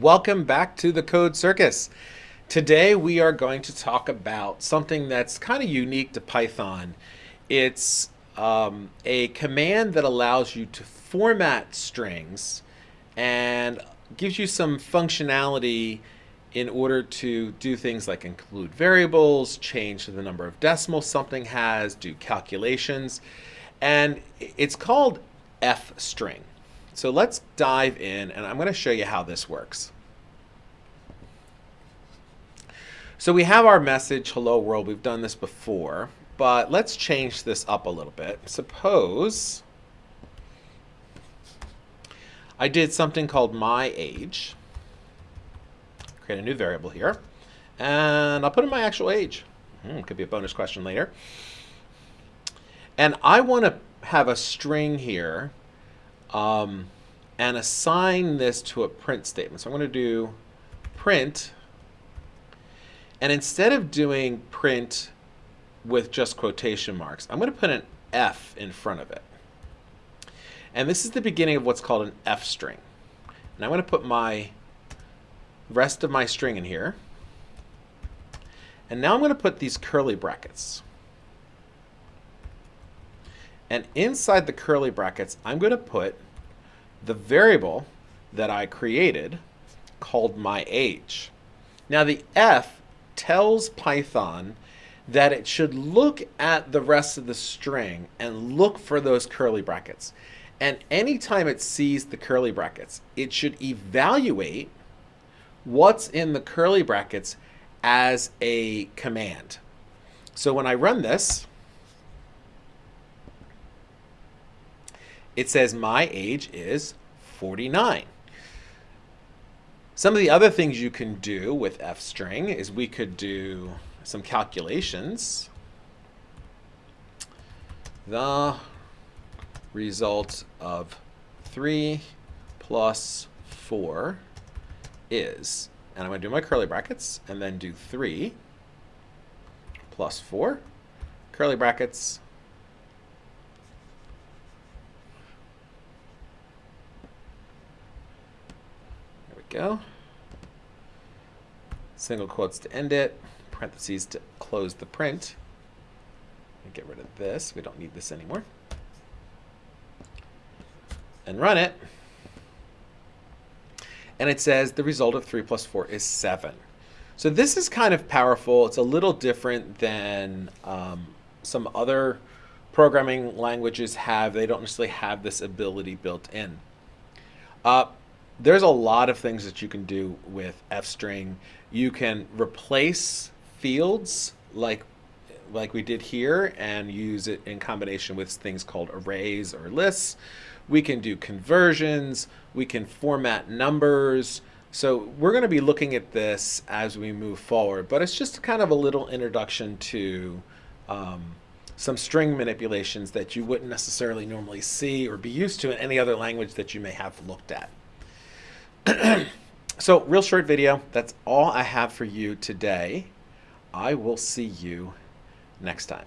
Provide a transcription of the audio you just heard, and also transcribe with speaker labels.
Speaker 1: Welcome back to the Code Circus. Today we are going to talk about something that's kind of unique to Python. It's um, a command that allows you to format strings and gives you some functionality in order to do things like include variables, change the number of decimals something has, do calculations, and it's called fstring. So let's dive in and I'm going to show you how this works. So we have our message, hello world. We've done this before, but let's change this up a little bit. Suppose I did something called my age. Create a new variable here. And I'll put in my actual age. Hmm, could be a bonus question later. And I want to have a string here um, and assign this to a print statement. So I'm going to do print, and instead of doing print with just quotation marks, I'm going to put an F in front of it. And this is the beginning of what's called an F string. And I'm going to put my rest of my string in here. And now I'm going to put these curly brackets. And inside the curly brackets, I'm going to put the variable that I created called my age. Now the F tells Python that it should look at the rest of the string and look for those curly brackets. And anytime it sees the curly brackets, it should evaluate what's in the curly brackets as a command. So when I run this, it says my age is 49. Some of the other things you can do with f string is we could do some calculations. The result of 3 plus 4 is, and I'm going to do my curly brackets and then do 3 plus 4, curly brackets, go. Single quotes to end it, parentheses to close the print. Get rid of this. We don't need this anymore. And run it. And it says the result of 3 plus 4 is 7. So this is kind of powerful. It's a little different than um, some other programming languages have. They don't necessarily have this ability built in. Uh, there's a lot of things that you can do with F string. You can replace fields like like we did here and use it in combination with things called arrays or lists. We can do conversions. We can format numbers. So we're going to be looking at this as we move forward, but it's just kind of a little introduction to um, some string manipulations that you wouldn't necessarily normally see or be used to in any other language that you may have looked at. so real short video. That's all I have for you today. I will see you next time.